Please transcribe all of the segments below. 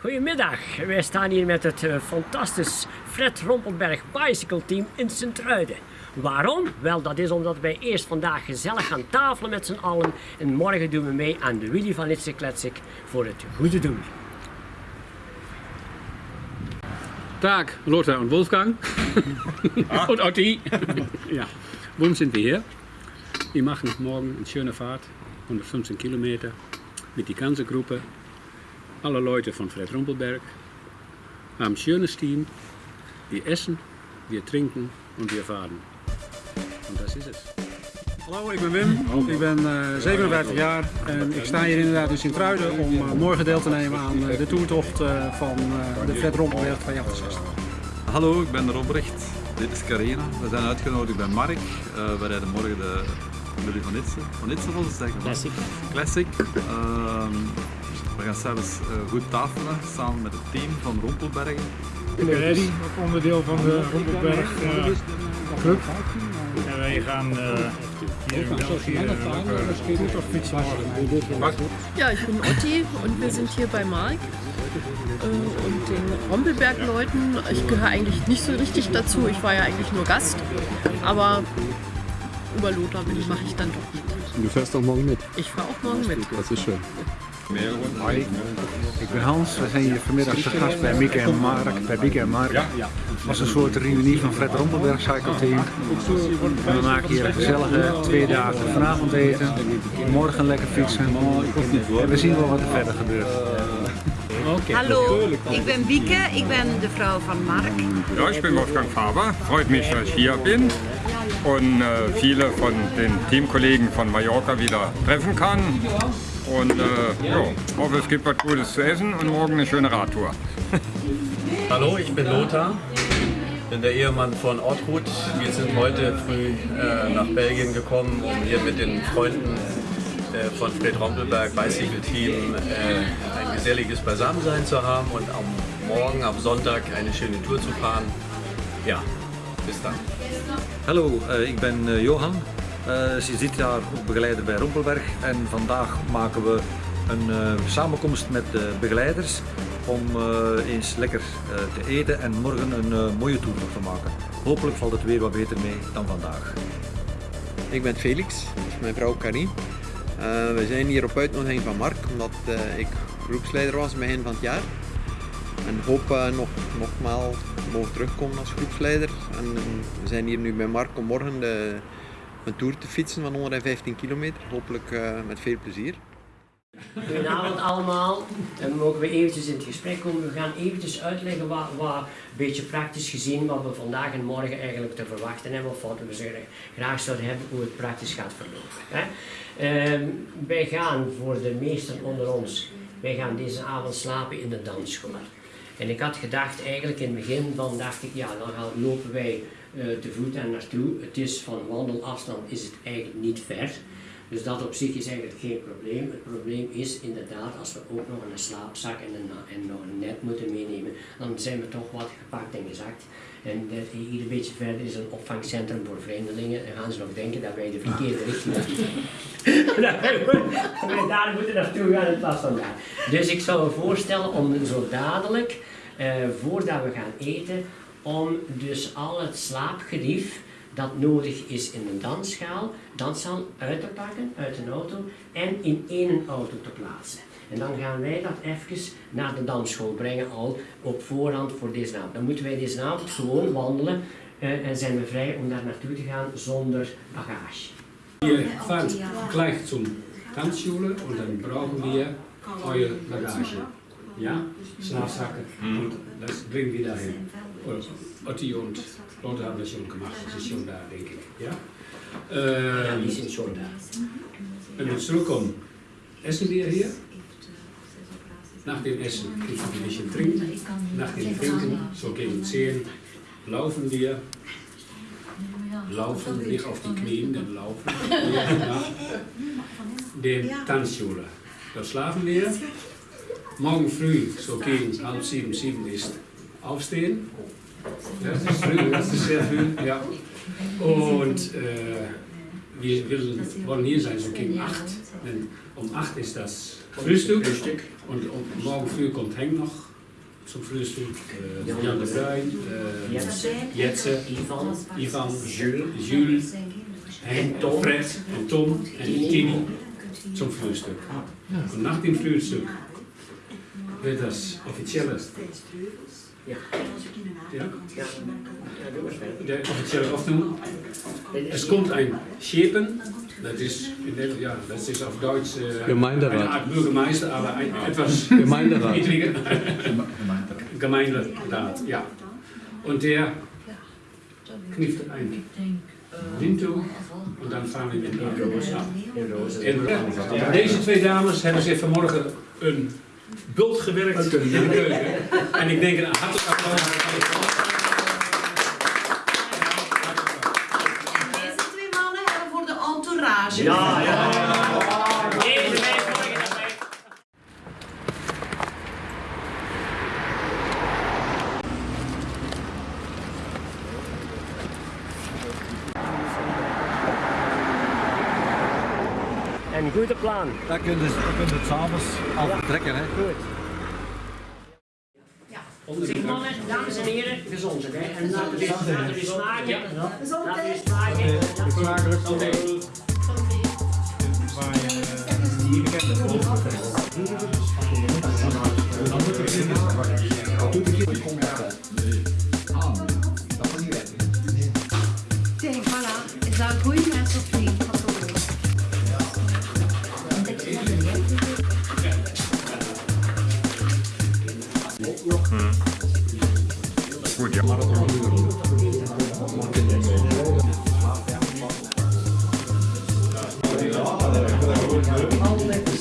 Goedemiddag, wij staan hier met het uh, fantastisch Fred Rompelberg Bicycle Team in Sint-Truiden. Waarom? Wel, dat is omdat wij eerst vandaag gezellig gaan tafelen met z'n allen en morgen doen we mee aan de Willy van Litse Kletsik voor het goede doel. Tag, Lothar und Wolfgang ah. und Otti. ja, warum sind wir hier? Wir machen morgen eine schöne Fahrt, 115 Kilometer, mit die ganze Gruppe alle Leute von Fred Rumpelberg haben schönes Team. Wir essen, wir trinken und wir fahren. Und das ist es. Hallo, ik ben Wim. Ik ben uh, eh, 57 jaar en ik sta hier inderdaad in Sint-Truiden om uh, morgen deel te nemen aan uh, de toertocht van de Fred Rompelberg 268. Hallo, ik ben Robrecht. Dit is Carina. We zijn uitgenodigd bij Mark. we rijden morgen de Willy van Itse. Van Itse volgens zeggen. Classic. Classic. Ehm, we gaan zelfs uh, goed tafelen samen met het team van Rompelbergen. Ik ben Eddy, ook onderdeel van de Rompelberg uh, Club. En wij gaan uh, hier in België uh, auf fietsen morgen. Ja, ich bin Otti und wir sind hier bei Mark und den Rompelberg-Leuten. Ich gehöre eigentlich nicht so richtig dazu, ich war ja eigentlich nur Gast, aber über Lothar mache ich dann doch mit. Und du fährst auch morgen mit? Ich fahre auch morgen mit. Das ist schön. Hoi, ik ben Hans. We zijn hier vanmiddag te gast bij Mieke en Mark. Bij Mieke en Mark. Het was een soort reunie van Fred Rompelberg Cycle Team. En we maken hier een gezellige twee dagen vanavond eten. Morgen lekker fietsen. En we zien wel wat er verder gebeurt. Hallo, ik ben Wieke, ik ben de vrouw van Mark. Ja, ich bin Wolfgang Faber, freut mich, dass ich hier bin und äh, viele von den Teamkollegen von Mallorca wieder treffen kann. Und äh, ja, hoffe, es gibt was Gutes zu essen und morgen eine schöne Radtour. Hallo, ich bin Lothar, bin der Ehemann von Ortrud. Wir sind heute früh äh, nach Belgien gekommen, um hier mit den Freunden äh, von Fred Rompelberg Bicycle Team äh, ein geselliges Beisammensein zu haben und am Morgen, am Sonntag, eine schöne Tour zu fahren. Ja, bis dann. Hallo, ich bin äh, Johann. Uh, ze zit daar begeleider bij Rompelberg en vandaag maken we een uh, samenkomst met de begeleiders om eens lekker te eten en morgen een mooie tour te maken. Hopelijk valt het weer wat beter mee dan vandaag. Ik ben Felix, is mijn vrouw Karin. we zijn hier op uitnodiging van Mark, omdat ik groepsleider was begin van het jaar. En hoop nog, nogmaals mogen terugkomen als groepsleider. En we zijn hier nu bij Mark om morgen de een tour te fietsen van 115 kilometer. Hopelijk uh, met veel plezier. Goedenavond allemaal. Dan mogen we eventjes in het gesprek komen. We gaan eventjes uitleggen wat, wat een beetje praktisch gezien wat we vandaag en morgen eigenlijk te verwachten hebben. Of wat we graag zouden hebben hoe het praktisch gaat verlopen. Hè? Uh, wij gaan voor de meesten onder ons, wij gaan deze avond slapen in de dansschool. En ik had gedacht eigenlijk in het begin van dacht ik ja dan lopen wij uh, voet daar naartoe. Het is van wandelafstand is het eigenlijk niet ver. Dus dat op zich is eigenlijk geen probleem. Het probleem is inderdaad als we ook nog een slaapzak en, een, en nog een net moeten meenemen, dan zijn we toch wat gepakt en gezakt. En hier een beetje verder is een opvangcentrum voor vreemdelingen. Dan gaan ze nog denken dat wij de verkeerde richting dat wij daar moeten naartoe gaan in plaats van daar. Dus ik zou voorstellen om zo dadelijk, uh, voordat we gaan eten, om dus al het slaapgerief dat nodig is in de dansschaal, danszaal uit te pakken uit een auto en in één auto te plaatsen. En dan gaan wij dat even naar de dansschool brengen al op voorhand voor deze avond. Dan moeten wij deze avond gewoon wandelen uh, en zijn we vrij om daar naartoe te gaan zonder bagage. Je fahrt gleich zum Tanzschule und dann brauchen wir eure Bagage. Ja? Schlafsacken und das bringen wir dahin. Otti und Lotte haben das schon gemacht, das ist schon da, denke ich. Ja? Äh, ja, die sind schon da. Wenn wir zurückkommen, essen wir hier. Nach dem Essen kriegen wir ein bisschen trinken. Nach dem Trinken, so gegen 10, laufen wir. Laufen, nicht auf die Knien, dann laufen wir nach den Tanzschule. Da schlafen wir. Morgen früh, so gegen halb sieben, sieben ist aufstehen. Das ist früh, das ist sehr früh, ja. Und äh, wir will, wollen hier sein, so gegen 8. Denn um 8 ist das Frühstück. Frühstück. Und um, morgen früh kommt Henk noch zum Frühstück. Äh, Jan de Bruin, äh, Jetze. Ivan. Ivan, Jules. Jules En Tom. Fred en Tom en Tini zum Frühstück. Und nach dem Frühstück wird das offizielle Ja. Ja? Ja, doe maar verder. der offizielle Öffnung. Es kommt ein Schepen, das ist, in der, ja, das ist auf Deutsch äh, Gemeinderat. eine Art Bürgermeister, aber ein, etwas Gemeinderat. niedriger. Gemeinderat, ja. Und der knieft ein Winto und dann fahren wir mit dem Roos. En deze twee dames hebben zich vanmorgen een bult gewerkt in de keuken. En ik denk een hartelijk applaus. Deze twee mannen hebben voor de entourage. Ja, ja, ja. Deze mensen morgen erbij. En goede plan. Dan kunnen kunnen ze het s'avonds al vertrekken. Hè. Goed. Zeg mannen, dames en heren, gezondheid hè. En laten we eens- we smaken. Laten we smaken. Smakelijk. Hier bekend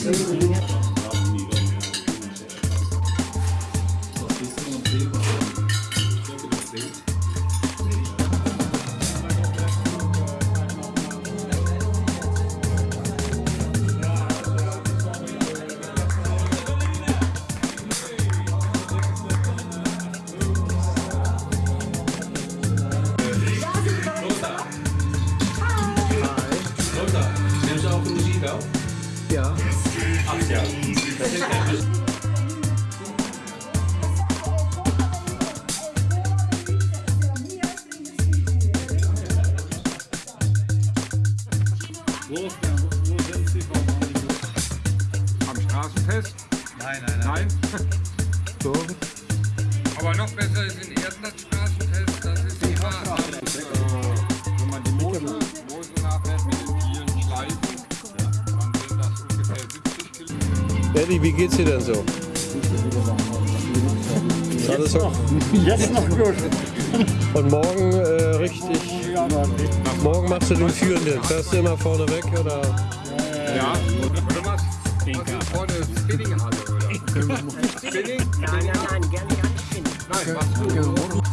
Lothar, Straßenfest? Nein, nein, nein. Nein? So. Aber noch besser ist in Erdland Straßenfest, das ist die Wahrheit. Eddie, wie geht's dir denn so? Ist alles so? Jetzt noch gut. Und morgen äh, richtig. Morgen machst du den Führenden. Fährst du immer vorne weg oder? Ja, oder was? Was ist vor der Spinninghalle, oder? Spinning? Nein, nein, nein, gerne, gerne. Nein, was du?